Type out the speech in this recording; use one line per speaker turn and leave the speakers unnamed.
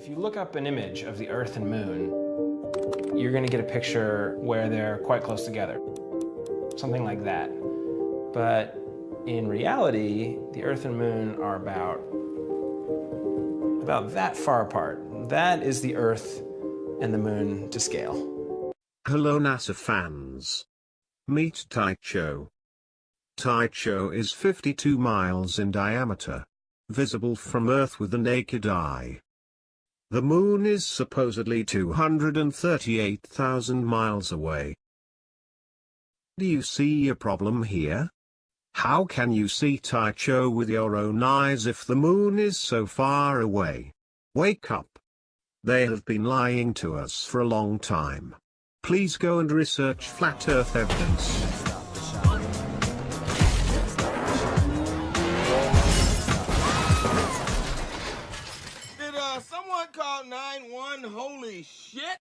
If you look up an image of the Earth and Moon, you're going to get a picture where they're quite close together. Something like that. But in reality, the Earth and Moon are about, about that far apart. That is the Earth and the Moon to scale.
Hello NASA fans. Meet Tycho. Tycho is 52 miles in diameter. Visible from Earth with the naked eye. The moon is supposedly 238,000 miles away. Do you see a problem here? How can you see Tycho with your own eyes if the moon is so far away? Wake up. They have been lying to us for a long time. Please go and research flat earth evidence.
Call 9-1? Holy shit!